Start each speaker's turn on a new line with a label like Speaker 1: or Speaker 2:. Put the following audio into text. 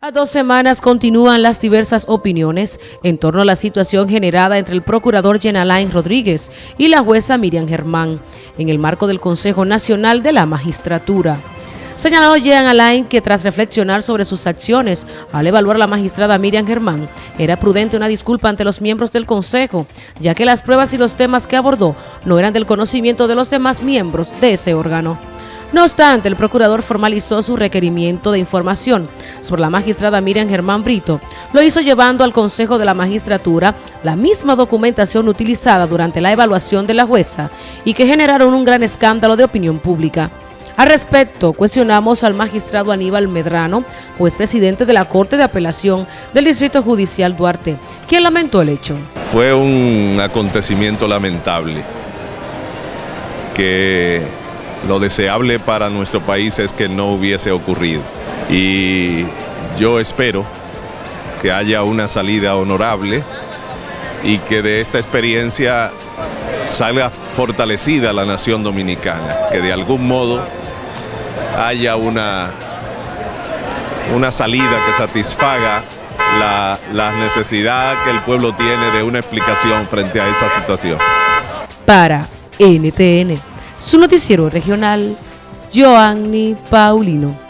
Speaker 1: A dos semanas continúan las diversas opiniones en torno a la situación generada entre el procurador Jean Alain Rodríguez y la jueza Miriam Germán en el marco del Consejo Nacional de la Magistratura. Señaló Jean Alain que tras reflexionar sobre sus acciones al evaluar a la magistrada Miriam Germán, era prudente una disculpa ante los miembros del Consejo, ya que las pruebas y los temas que abordó no eran del conocimiento de los demás miembros de ese órgano. No obstante, el procurador formalizó su requerimiento de información sobre la magistrada Miriam Germán Brito. Lo hizo llevando al Consejo de la Magistratura la misma documentación utilizada durante la evaluación de la jueza y que generaron un gran escándalo de opinión pública. Al respecto, cuestionamos al magistrado Aníbal Medrano, juez presidente de la Corte de Apelación del Distrito Judicial Duarte, quien lamentó el hecho.
Speaker 2: Fue un acontecimiento lamentable que lo deseable para nuestro país es que no hubiese ocurrido. Y yo espero que haya una salida honorable y que de esta experiencia salga fortalecida la nación dominicana, que de algún modo haya una, una salida que satisfaga la, la necesidad que el pueblo tiene de una explicación frente a esa situación.
Speaker 1: Para NTN su noticiero regional, Joanny Paulino.